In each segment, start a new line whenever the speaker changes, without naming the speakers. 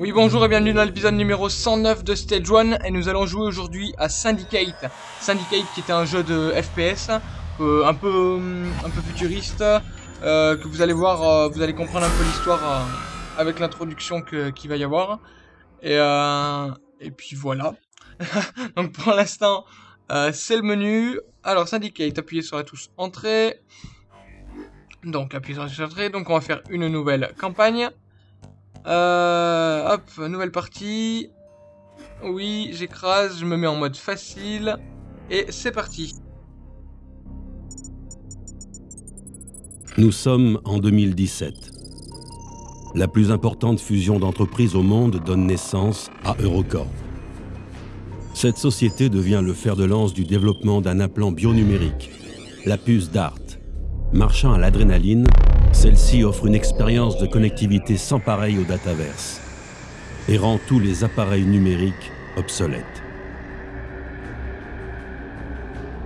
Oui bonjour et bienvenue dans l'épisode numéro 109 de Stage 1 et nous allons jouer aujourd'hui à Syndicate. Syndicate qui est un jeu de FPS euh, un, peu, un peu futuriste euh, que vous allez voir, euh, vous allez comprendre un peu l'histoire euh, avec l'introduction qu'il va y avoir. Et, euh, et puis voilà. Donc pour l'instant euh, c'est le menu. Alors Syndicate, appuyez sur la touche entrée. Donc appuyez sur la touche entrée. Donc on va faire une nouvelle campagne. Euh, hop, nouvelle partie. Oui, j'écrase, je me mets en mode facile. Et c'est parti.
Nous sommes en 2017. La plus importante fusion d'entreprises au monde donne naissance à Eurocorp. Cette société devient le fer de lance du développement d'un implant bionumérique, la puce DART. Marchant à l'adrénaline, celle-ci offre une expérience de connectivité sans pareil au dataverse et rend tous les appareils numériques obsolètes.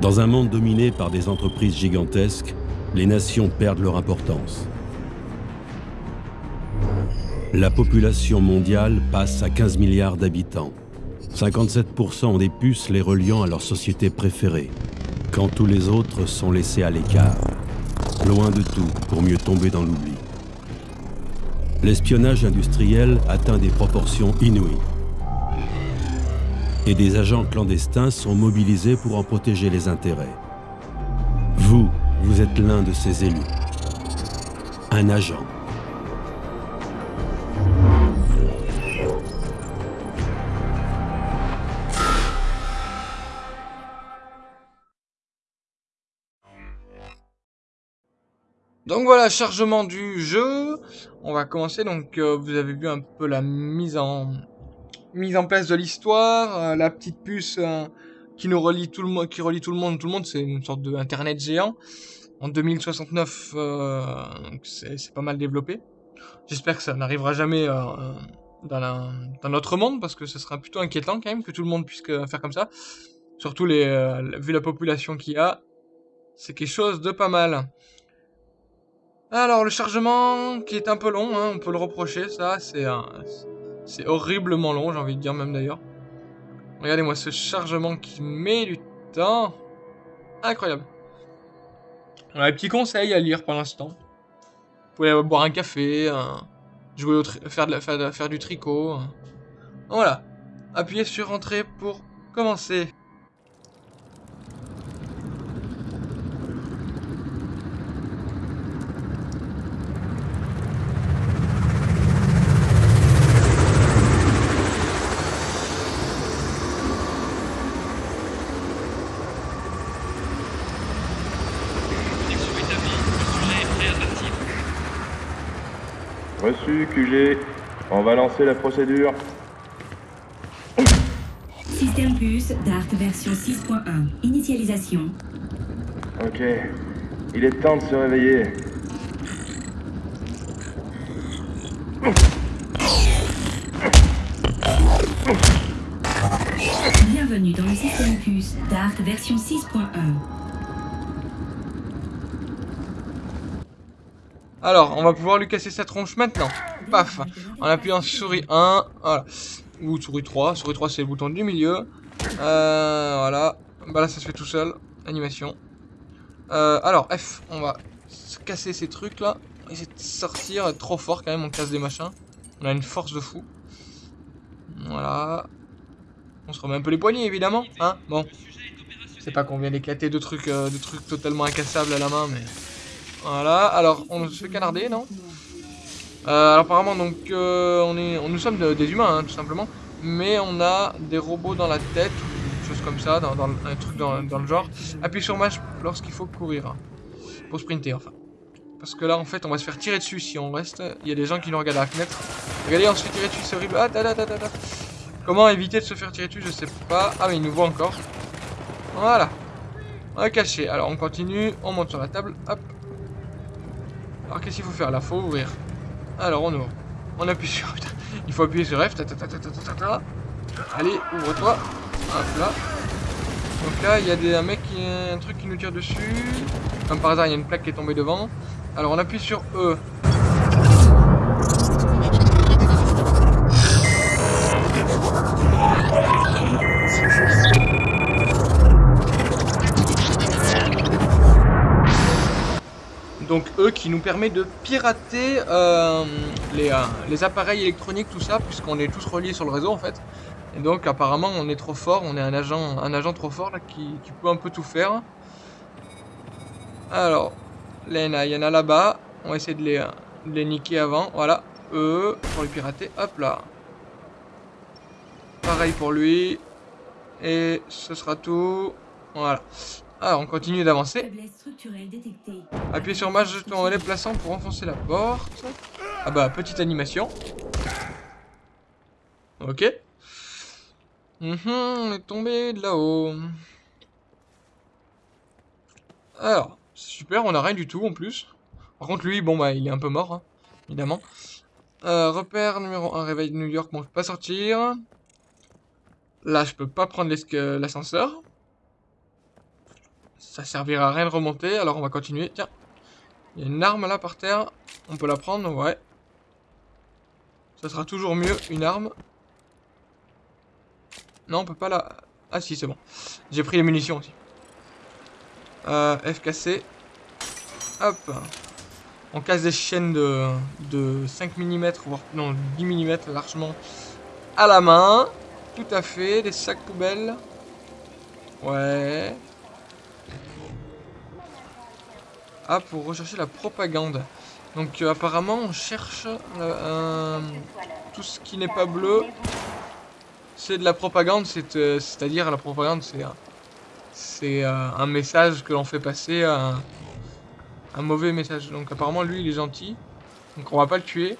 Dans un monde dominé par des entreprises gigantesques, les nations perdent leur importance. La population mondiale passe à 15 milliards d'habitants. 57% ont des puces les reliant à leur société préférée, quand tous les autres sont laissés à l'écart, loin de tout pour mieux tomber dans l'oubli. L'espionnage industriel atteint des proportions inouïes. Et des agents clandestins sont mobilisés pour en protéger les intérêts. Vous, vous êtes l'un de ces élus. Un agent.
Donc voilà, chargement du jeu. On va commencer. Donc euh, vous avez vu un peu la mise en mise en place de l'histoire, euh, la petite puce euh, qui nous relie tout le monde, qui relie tout le monde. Tout le monde, c'est une sorte de internet géant. En 2069, euh, c'est pas mal développé. J'espère que ça n'arrivera jamais dans, la, dans notre monde parce que ce sera plutôt inquiétant quand même que tout le monde puisse faire comme ça. Surtout les, vu la population qu'il y a, c'est quelque chose de pas mal. Alors, le chargement qui est un peu long, hein, on peut le reprocher, ça, c'est c'est horriblement long, j'ai envie de dire même d'ailleurs. Regardez-moi ce chargement qui met du temps. Incroyable. On a des petits conseils à lire pour l'instant. Vous pouvez boire un café, jouer au faire, faire, du tricot. Voilà. Appuyez sur Entrée pour commencer.
Connexion établie. Le sujet est prêt à partir.
QG. On va lancer la procédure.
Système puce DART version 6.1. Initialisation.
Ok. Il est temps de se réveiller.
Bienvenue dans le système puce DART version 6.1.
Alors, on va pouvoir lui casser sa tronche maintenant. Paf En appuyant souris 1, voilà. Ou souris 3. Souris 3, c'est le bouton du milieu. Euh, voilà. Bah là, ça se fait tout seul. Animation. Euh, alors, F, on va se casser ces trucs là. Essayer de sortir. Trop fort quand même, on casse des machins. On a une force de fou. Voilà. On se remet un peu les poignets, évidemment. Hein Bon. C'est pas qu'on vient d'éclater de trucs, euh, de trucs totalement incassables à la main, mais... Voilà, alors on se fait canarder, non? Euh, Alors apparemment, donc, euh, on est, nous sommes de- des humains, hein, tout simplement. Mais on a des robots dans la tête, ou des choses comme ça, dans, un truc dans, le genre. Appuie sur match lorsqu'il faut courir. hein. Pour sprinter, enfin. Parce que là, en fait, on va se faire tirer dessus si on reste. Il y a des gens qui nous regardent à la fenêtre. Regardez, on se fait tirer dessus, c'est horrible. Ah. Comment éviter de se faire tirer dessus, je sais pas. Ah, mais il nous voit encore. Voilà. On va cacher. Alors, on continue. On monte sur la table. Hop. Alors, qu'est-ce qu'il faut faire? Là Faut ouvrir. Alors, on ouvre. On appuie sur... Il faut appuyer sur F. Allez, ouvre-toi. Hop là. Donc là, il y a des, un mec, qui, un truc qui nous tire dessus. Comme par hasard, il y a une plaque qui est tombée devant. Alors on appuie sur E. E qui nous permet de pirater euh, les, euh, les appareils électroniques, tout ça, puisqu'on est tous reliés sur le réseau en fait. Et donc apparemment on est trop fort, on est un agent, un agent trop fort là qui, peut un peu tout faire. Alors, Lena, il y en a là-bas. On va essayer de les, de les niquer avant. Voilà, eux, pour les pirater. Hop là. Pareil pour lui. Et ce sera tout. Voilà. Alors, on continue d'avancer. Appuyez sur ma jeton en déplaçant pour enfoncer la porte. Ah bah, petite animation. Ok. Mhm, on est tombé de là-haut. Alors, super, on a rien du tout en plus. Par contre, lui, bon bah, il est un peu mort, hein, évidemment. Euh, repère numéro 1, réveil de New York, bon, je peux pas sortir. Là, je peux pas prendre l'ascenseur. Ça servira à rien de remonter, alors on va continuer. Tiens, il y a une arme là par terre. On peut la prendre, ouais. Ça sera toujours mieux, une arme. Non, on peut pas la... Ah si, c'est bon. J'ai pris les munitions aussi. Euh, FKC. Hop. On casse des chaînes de, de 5 mm, voire non, 10 mm largement à la main. Tout à fait, des sacs poubelles. Ouais. Ah, pour rechercher la propagande. Donc euh, apparemment, on cherche euh, tout ce qui n'est pas bleu. C'est de la propagande, euh, c'est-à-dire la propagande, c'est un, message que l'on fait passer, un, mauvais message. Donc apparemment, lui, il est gentil. Donc on va pas le tuer.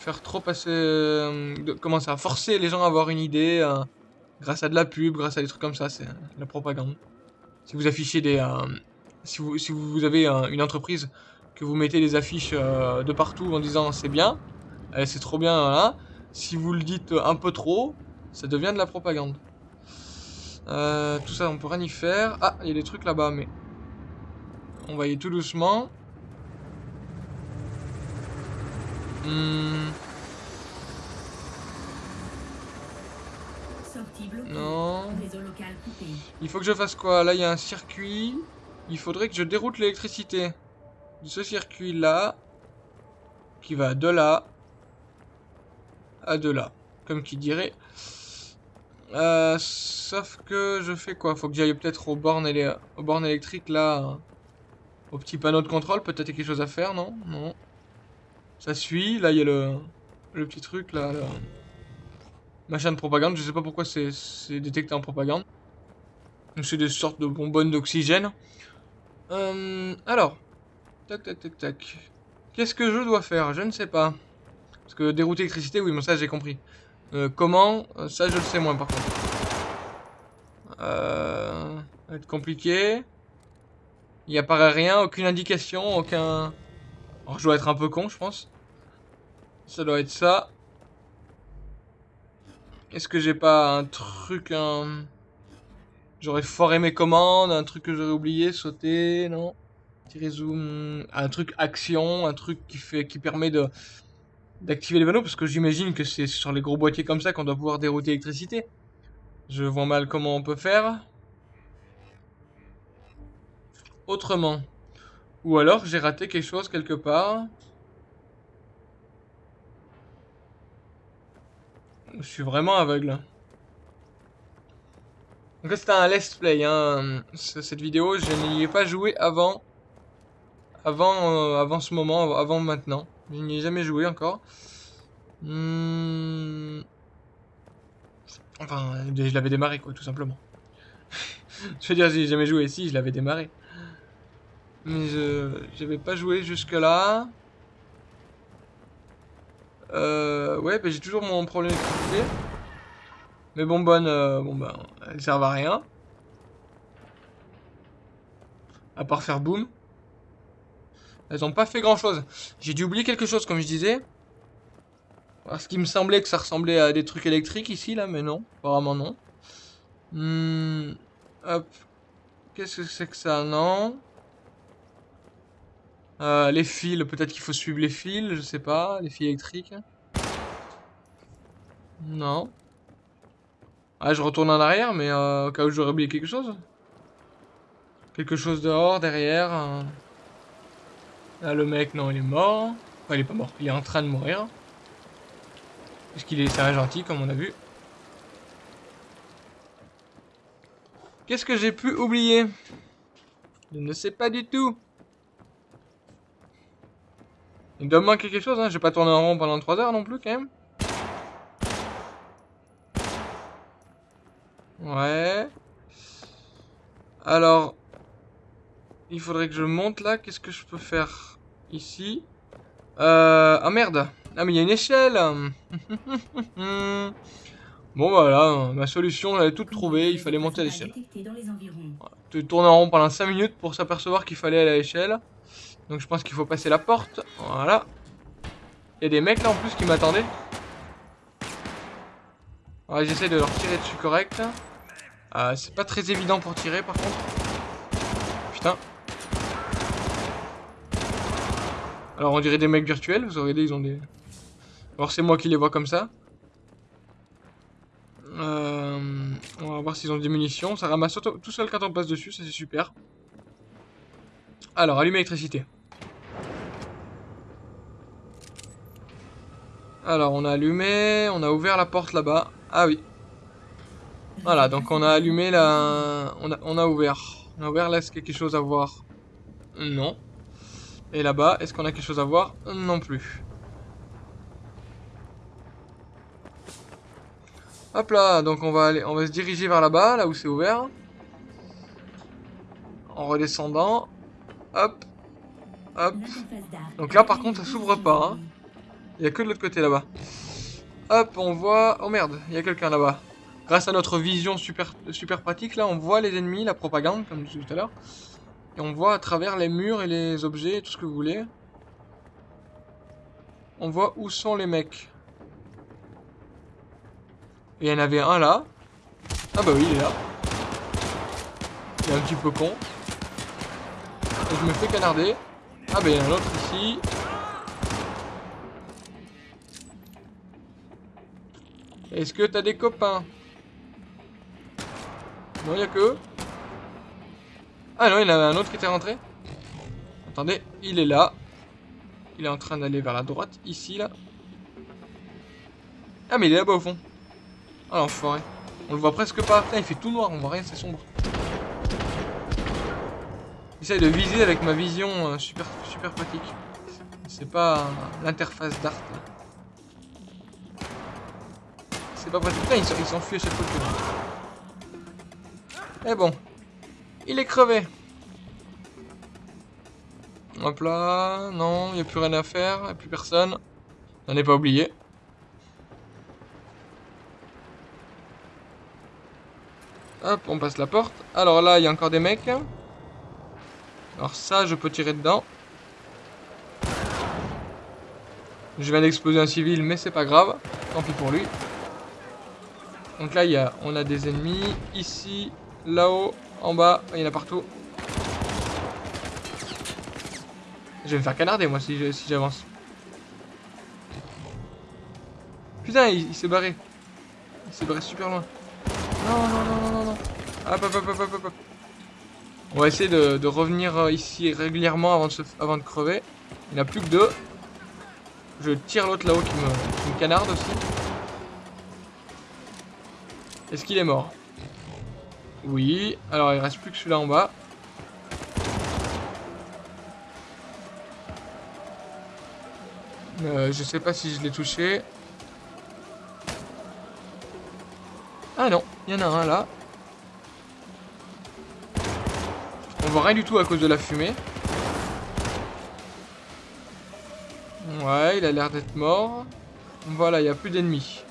Faire trop passer, de- comment ça, forcer les gens à avoir une idée grâce à de la pub, grâce à des trucs comme ça, c'est la propagande. Si vous affichez des, si vous, si vous avez une entreprise que vous mettez des affiches euh, de partout en disant c'est bien, euh, c'est trop bien, voilà. Si vous le dites un peu trop, ça devient de la propagande. Euh, tout ça, on peut rien y faire. Ah, il y a des trucs là-bas, mais on va y aller tout doucement. Hmm, non. Il faut que je fasse quoi? Là, il y a un circuit. Il faudrait que je déroute l'électricité. De ce circuit-là. Qui va de là. À de là. Comme qui dirait. Euh, sauf que je fais quoi? Faut que j'aille peut-être aux aux bornes électriques là. Au petit panneau de contrôle. Peut-être quelque chose à faire, non? Non. Ça suit. Là, il y a le, petit truc là. Machin de propagande. Je sais pas pourquoi c'est détecté en propagande. C'est des sortes de bonbonnes d'oxygène. Euh, alors, tac tac tac tac. Qu'est-ce que je dois faire? Je ne sais pas. Parce que dérouter l'électricité, oui, mais ça j'ai compris. Euh, comment? Euh, Ça je le sais moins par contre. Euh, ça va être compliqué. Il n'y apparaît rien, aucune indication, aucun... Alors je dois être un peu con, je pense. Ça doit être ça. Est-ce que j'ai pas un truc, un... J'aurais foiré mes commandes, un truc que j'aurais oublié, sauter, non Tirer zoom, un truc action, un truc qui fait, qui permet de d'activer les panneaux, parce que j'imagine que c'est sur les gros boîtiers comme ça qu'on doit pouvoir dérouter l'électricité. Je vois mal comment on peut faire. Autrement. Ou alors j'ai raté quelque chose quelque part. Je suis vraiment aveugle. Donc là c'était un let's play, hein. Cette vidéo, je n'y ai pas joué avant. Avant, euh, avant ce moment, avant maintenant. Je n'y ai jamais joué encore. Hmm. Enfin, je l'avais démarré quoi, tout simplement. je veux dire, j'ai jamais joué ici, je l'avais démarré. Mais je j'avais pas joué jusque là. Euh, ouais, bah, j'ai toujours mon problème d'électricité. Mais bon, bonne, euh, bon bah, elles servent à rien. À part faire boum. Elles ont pas fait grand chose. J'ai dû oublier quelque chose, comme je disais. Parce qu'il me semblait que ça ressemblait à des trucs électriques ici, là, mais non. Apparemment, non. Hmm, hop. Qu'est-ce que c'est que ça Non? Euh, les fils, peut-être qu'il faut suivre les fils, je sais pas. Les fils électriques. Non. Ah, je retourne en arrière, mais euh, au cas où j'aurais oublié quelque chose. Quelque chose dehors, derrière. euh. Là, le mec, non, il est mort. Enfin, il est pas mort. Il est en train de mourir. Puisqu'il est, c'est un gentil, comme on a vu. Qu'est-ce que j'ai pu oublier? Je ne sais pas du tout. Il doit me manquer quelque chose, hein. Je vais pas tourner en rond pendant 3 heures non plus, quand même. Ouais. Alors, il faudrait que je monte là. Qu'est-ce que je peux faire ici? Euh... Ah merde. Ah mais il y a une échelle. bon voilà, ma solution, j'avais toute trouvée. Il fallait monter à l'échelle. Tu tournes en rond pendant 5 minutes pour s'apercevoir qu'il fallait aller à l'échelle. Donc je pense qu'il faut passer la porte. Voilà. Il y a des mecs là en plus qui m'attendaient. Ouais, j'essaie de leur tirer dessus correct. Euh, c'est pas très évident pour tirer par contre. Putain. Alors on dirait des mecs virtuels, vous regardez ils ont des... Alors c'est moi qui les vois comme ça. Euh, on va voir s'ils ont des munitions. Ça ramasse tout seul quand on passe dessus, ça c'est super. Alors, allumer l'électricité. Alors, on a allumé, on a ouvert la porte là-bas. Ah oui. Voilà, donc on a allumé la... On a, ouvert. On a ouvert, là, est-ce qu'il y a quelque chose à voir? Non. Et là-bas, est-ce qu'on a quelque chose à voir? Non plus. Hop là, donc on va aller, on va se diriger vers là-bas, là où c'est ouvert. En redescendant. Hop. Hop. Donc là, par contre, ça s'ouvre pas, hein. Il y a que de l'autre côté là-bas. Hop, on voit... Oh merde, il y a quelqu'un là-bas. Grâce à notre vision super, pratique, là, on voit les ennemis, la propagande, comme je disais tout à l'heure. Et on voit à travers les murs et les objets, tout ce que vous voulez. On voit où sont les mecs. Et il y en avait un là. Ah bah oui, il est là. Il est un petit peu con. Et je me fais canarder. Ah bah il y en a un autre ici. Est-ce que t'as des copains? Non, il a que eux. Ah non, il y en avait un autre qui était rentré. Attendez, il est là. Il est en train d'aller vers la droite, ici, là. Ah, mais il est là-bas au fond. Ah, l'enfoiré. On le voit presque pas. Il fait tout noir, on voit rien, c'est sombre. J'essaye de viser avec ma vision euh, super, super pratique. C'est pas l'interface d'art. C'est pas pratique. Putain, il s'enfuit à chaque fois que... Eh bon. Il est crevé. Hop là. Non, il n'y a plus rien à faire. Il n'y a plus personne. J'en ai pas oublié. Hop, on passe la porte. Alors là, il y a encore des mecs. Alors ça, je peux tirer dedans. Je viens d'exploser un civil, mais c'est pas grave. Tant pis pour lui. Donc là, y a, on a des ennemis. Ici, là-haut, en bas. Il y en a partout. Je vais me faire canarder, moi, si j'avance. Putain, il, s'est barré. Il s'est barré super loin. Non, non, non, non, non. Hop, hop, hop, hop, hop, hop. On va essayer de, revenir euh, ici régulièrement avant de, crever. Il n'y en a plus que deux. Je tire l'autre là-haut qui me canarde aussi. Est-ce qu'il est mort? Oui. Alors il reste plus que celui-là en bas. Euh, je sais pas si je l'ai touché. Ah non, il y en a un là. On voit rien du tout à cause de la fumée. Ouais, il a l'air d'être mort. Voilà, il n'y a plus d'ennemis.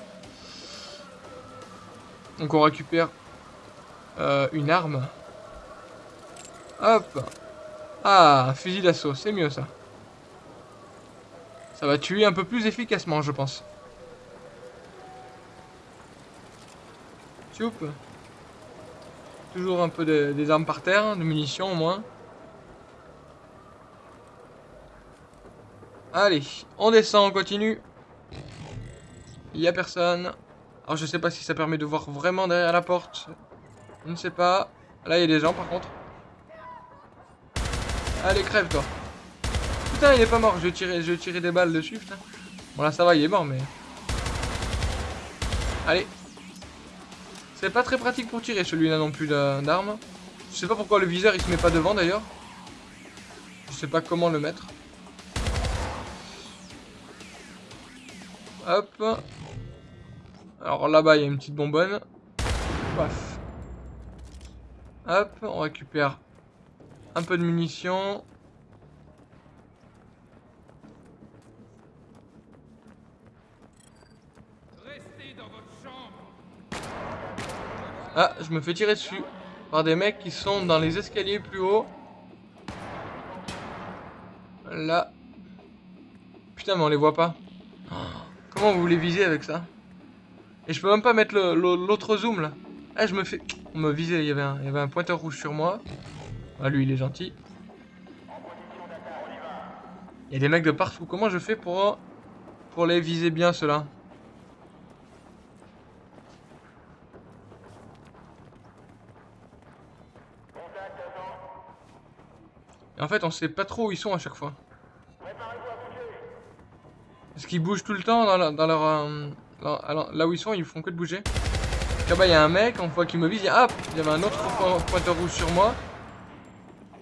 Donc on récupère euh, une arme. Hop. Ah, fusil d'assaut, c'est mieux ça. Ça va tuer un peu plus efficacement, je pense. Tchoup. Toujours un peu de- des armes par terre, de munitions au moins. Allez, on descend, on continue. Il y a personne. Alors je sais pas si ça permet de voir vraiment derrière la porte. Je ne sais pas. Là il y a des gens par contre. Allez crève toi. putain, il est pas mort. Je vais tirer, je des balles dessus, putain. Bon, là, ça va, il est mort, mais... Allez. C'est pas très pratique pour tirer, celui-là non plus d'a- d'armes. Je sais pas pourquoi le viseur, il se met pas devant, d'ailleurs. Je sais pas comment le mettre. Hop. Alors là-bas, il y a une petite bonbonne. Hop, on récupère un peu de munitions. Ah, je me fais tirer dessus par des mecs qui sont dans les escaliers plus haut. Là. Putain, mais on les voit pas. Comment vous voulez viser avec ça? Et je peux même pas mettre l'autre zoom là. Ah, je me fais. On me visait, il y avait un, pointeur rouge sur moi. Ah, lui, il est gentil. Il y a des mecs de partout. Comment je fais pour, les viser bien ceux-là? En fait, on sait pas trop où ils sont à chaque fois. Est-ce qu'ils bougent tout le temps dans, leur... euh, là où ils sont, ils font que de bouger. Là-bas, il y a un mec, on voit qu'il me vise, il y a... Ah Il y avait un autre po- pointeur rouge sur moi.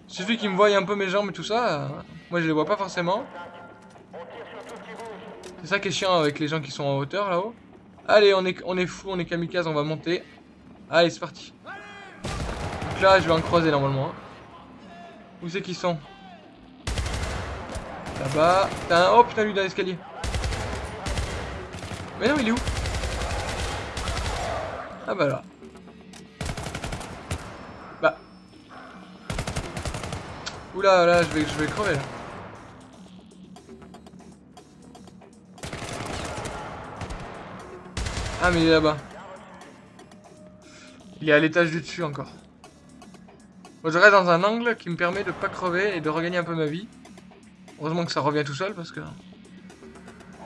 Suffit qu'il me voie un peu mes jambes et tout ça. moi, je les vois pas forcément. C'est ça qui est chiant avec les gens qui sont en hauteur, là-haut. Allez, on est, on est fou, on est kamikaze, on va monter. Allez, c'est parti. Donc là, je vais en croiser normalement. hein. Où c'est qu'ils sont? Là-bas. Putain, oh putain, lui dans l'escalier. Mais non, il est où? Ah bah là. Bah. Oula, là, je vais, je vais crever là. Ah, mais il est là-bas. Il est à l'étage du dessus encore. Moi, je reste dans un angle qui me permet de pas crever et de regagner un peu ma vie. Heureusement que ça revient tout seul parce que...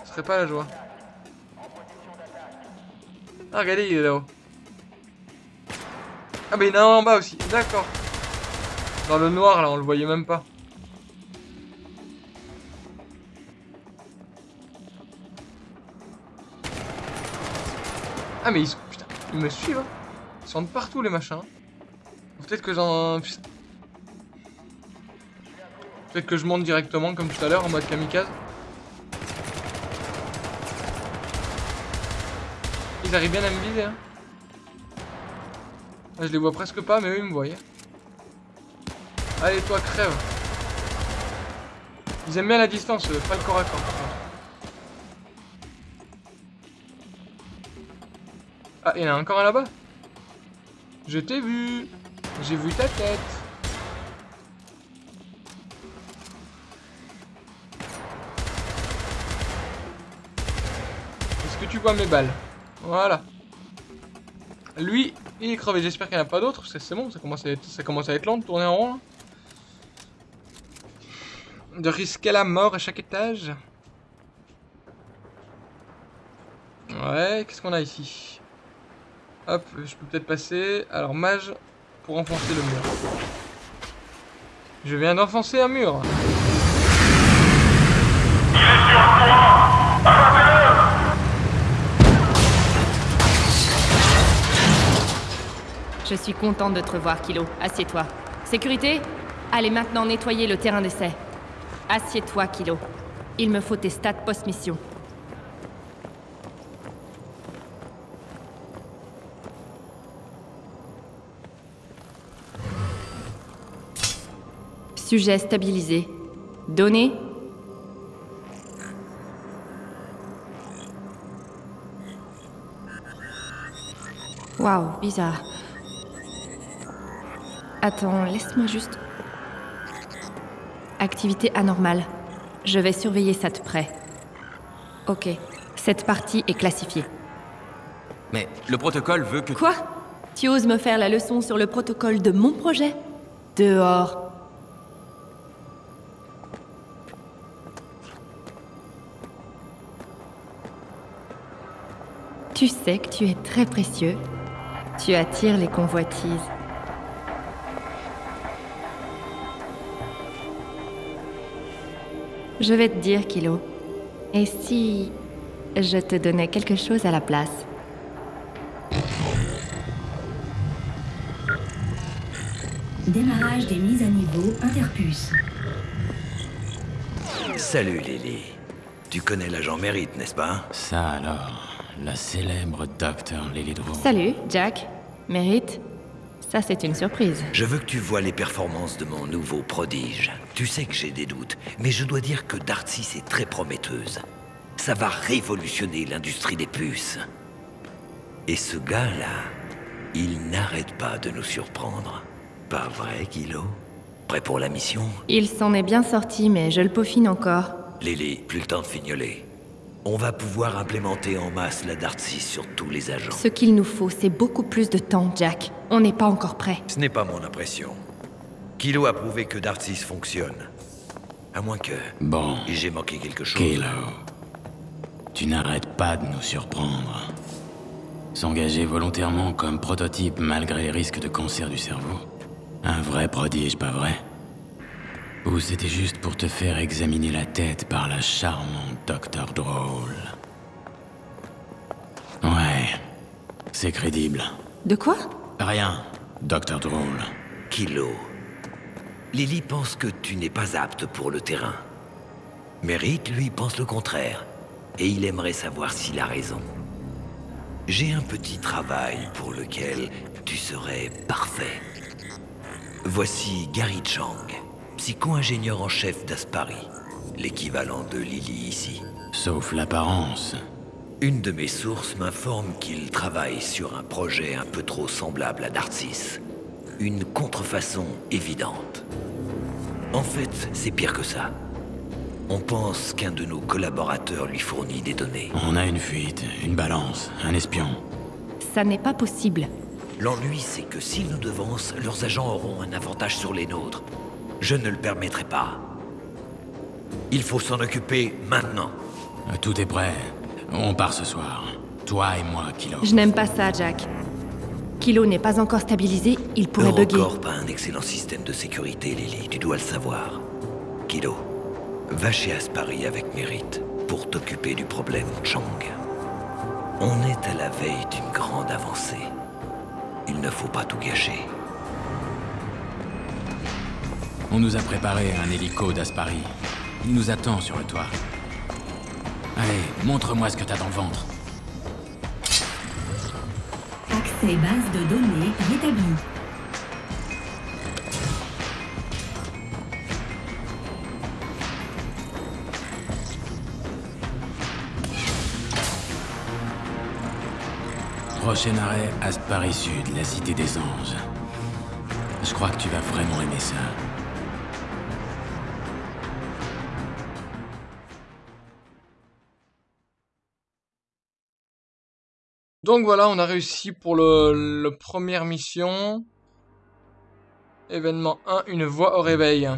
Ce serait pas la joie. Ah, regardez, il est là-haut. Ah, mais il y en a un en bas aussi. D'accord. Dans le noir, là, on le voyait même pas. Ah, mais ils, putain, ils me suivent. hein. Ils sont de partout, les machins. Peut-être que j'en... Peut-être que je monte directement, comme tout à l'heure, en mode kamikaze. Ils arrivent bien à me viser, hein. Ah, je les vois presque pas, mais eux, ils me voient. Allez, toi, crève. Ils aiment bien la distance, euh, pas le corps à corps. Ah, il y en a encore un là-bas? Je t'ai vu J'ai vu ta tête Est-ce que tu vois mes balles? Voilà. Lui, il est crevé. J'espère qu'il n'y en a pas d'autres. parce que C'est bon, ça commence, à être, long de tourner en rond. De risquer la mort à chaque étage. Ouais, qu'est-ce qu'on a ici? Hop, je peux peut-être passer. Alors, mage, pour enfoncer le mur. Je viens d'enfoncer un mur.
Je suis contente de te revoir, Kilo. Assieds-toi. Sécurité? Allez maintenant nettoyer le terrain d'essai. Assieds-toi, Kilo. Il me faut tes stats post-mission. Sujet stabilisé. Données? Waouh, bizarre. Attends, laisse-moi juste. Activité anormale. Je vais surveiller ça de près. Ok. Cette partie est classifiée.
Mais le protocole veut que...
Quoi? Tu oses me faire la leçon sur le protocole de mon projet? Dehors. Tu sais que tu es très précieux. Tu attires les convoitises. Je vais te dire, Kilo. Et si je te donnais quelque chose à la place?
Démarrage des mises à niveau Interpuce.
Salut Lily. Tu connais l'agent Mérite, n'est-ce pas?
Ça alors, la célèbre docteur Lily Drew.
Salut, Jack. Mérite? Ça, c'est une surprise.
Je veux que tu vois les performances de mon nouveau prodige. Tu sais que j'ai des doutes, mais je dois dire que Darcy est très prometteuse. Ça va révolutionner l'industrie des puces. Et ce gars-là, il n'arrête pas de nous surprendre. Pas vrai, Kilo Prêt pour la mission?
Il s'en est bien sorti, mais je le peaufine encore.
Lily, plus le temps de fignoler. On va pouvoir implémenter en masse la Darcy sur tous les agents.
Ce qu'il nous faut, c'est beaucoup plus de temps, Jack. On n'est pas encore prêt.
Ce n'est pas mon impression. Kilo a prouvé que Darcy fonctionne. À moins que
Bon,
j'ai manqué quelque chose.
Kilo, tu n'arrêtes pas de nous surprendre. S'engager volontairement comme prototype malgré les risques de cancer du cerveau? Un vrai prodige, pas vrai? Ou c'était juste pour te faire examiner la tête par la charmante Docteur Drôle Ouais, c'est crédible.
De quoi?
Rien, Docteur Drôle.
Kilo. Lily pense que tu n'es pas apte pour le terrain. Mérite, lui, pense le contraire. Et il aimerait savoir s'il a raison. J'ai un petit travail pour lequel tu serais parfait. Voici Gary Chang, psycho-ingénieur en chef d'Aspari, l'équivalent de Lily ici.
Sauf l'apparence.
Une de mes sources m'informe qu'il travaille sur un projet un peu trop semblable à Darcis. Une contrefaçon évidente. En fait, c'est pire que ça. On pense qu'un de nos collaborateurs lui fournit des données.
On a une fuite, une balance, un espion.
Ça n'est pas possible.
L'ennui, c'est que s'ils nous devancent, leurs agents auront un avantage sur les nôtres. Je ne le permettrai pas. Il faut s'en occuper maintenant.
Tout est prêt. On part ce soir. Toi et moi, Kilo.
Je n'aime pas ça, Jack. Kilo n'est pas encore stabilisé, il pourrait bugger.
Eurocorp a un excellent système de sécurité, Lily, tu dois le savoir. Kilo, va chez Aspari avec mérite pour t'occuper du problème Chang. On est à la veille d'une grande avancée. Il ne faut pas tout gâcher.
On nous a préparé un hélico d'Aspari. Il nous attend sur le toit. Allez, montre-moi ce que t'as dans le ventre.
Accès base de données rétabli.
Prochain arrêt, Aspari Sud, la cité des anges. Je crois que tu vas vraiment aimer ça.
Donc voilà, on a réussi pour le, première mission. Événement 1, une voix au réveil.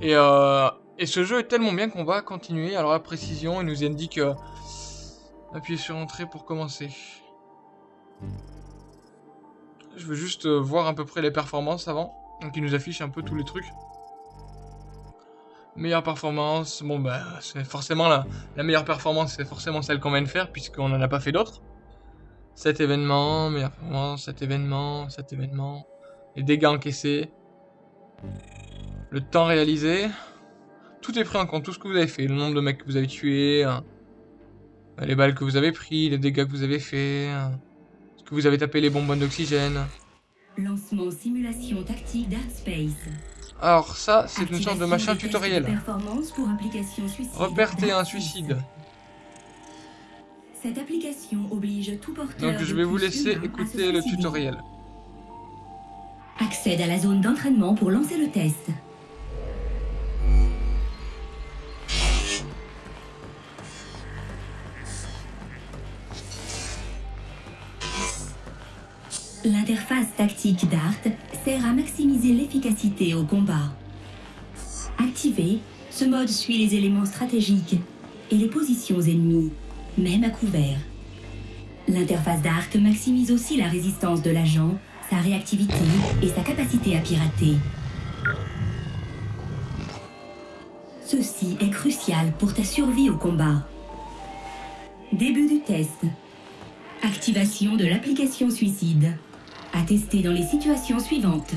Et, euh, et ce jeu est tellement bien qu'on va continuer. Alors la précision, il nous indique... Euh, appuyez sur entrée pour commencer. Je veux juste euh, voir à peu près les performances avant. Donc il nous affiche un peu tous les trucs. Meilleure performance, bon bah c'est forcément la, la meilleure performance, c'est forcément celle qu'on vient de faire puisqu'on n'en a pas fait d'autres. Cet événement, meilleure performance, cet événement, cet événement. Les dégâts encaissés. Le temps réalisé. Tout est pris en compte, tout ce que vous avez fait. Le nombre de mecs que vous avez tués. hein, les balles que vous avez pris, les dégâts que vous avez fait. hein, ce que vous avez tapé les bonbonnes d'oxygène?
Lancement simulation tactique Dark Space.
Alors ça, c'est une sorte de machin tutoriel.
pour application suicide Cette application oblige tout porteur
Donc je vais vous laisser écouter le tutoriel.
Accède à la zone d'entraînement pour lancer le test. L'interface tactique DART sert à maximiser l'efficacité au combat. Activé, ce mode suit les éléments stratégiques et les positions ennemies, même à couvert. L'interface DART maximise aussi la résistance de l'agent, sa réactivité et sa capacité à pirater. Ceci est crucial pour ta survie au combat. Début du test. Activation de l'application suicide. À tester dans les situations suivantes.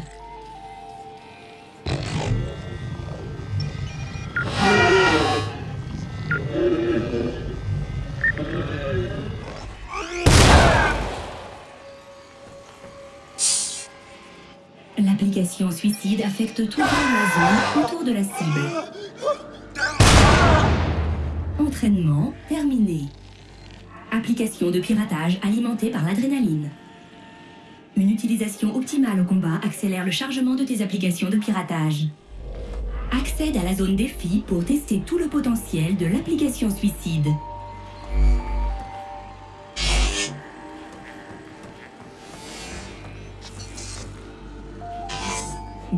Suicide affecte tout la autour de la cible. Entraînement terminé. Application de piratage alimentée par l'adrénaline. Une utilisation optimale au combat accélère le chargement de tes applications de piratage. Accède à la zone défi pour tester tout le potentiel de l'application suicide.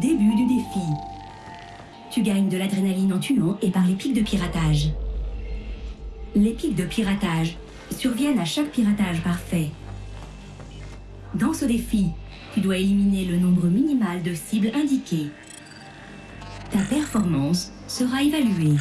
Début du défi. Tu gagnes de l'adrénaline en tuant et par les pics de piratage. Les pics de piratage surviennent à chaque piratage parfait. Dans ce défi, tu dois éliminer le nombre minimal de cibles indiquées. Ta performance sera évaluée.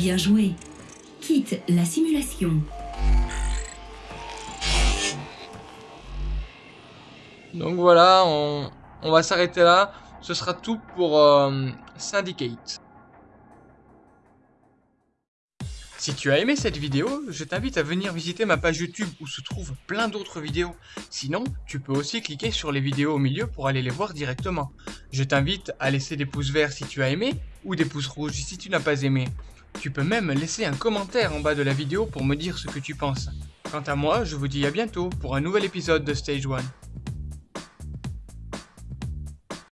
Bien joué. Quitte la simulation.
Donc voilà, on, va s'arrêter là. Ce sera tout pour euh, Syndicate. Si tu as aimé cette vidéo, je t'invite à venir visiter ma page YouTube où se trouvent plein d'autres vidéos. Sinon, tu peux aussi cliquer sur les vidéos au milieu pour aller les voir directement. Je t'invite à laisser des pouces verts si tu as aimé ou des pouces rouges si tu n'as pas aimé. Tu peux même laisser un commentaire en bas de la vidéo pour me dire ce que tu penses. Quant à moi, je vous dis à bientôt pour un nouvel épisode de Stage 1.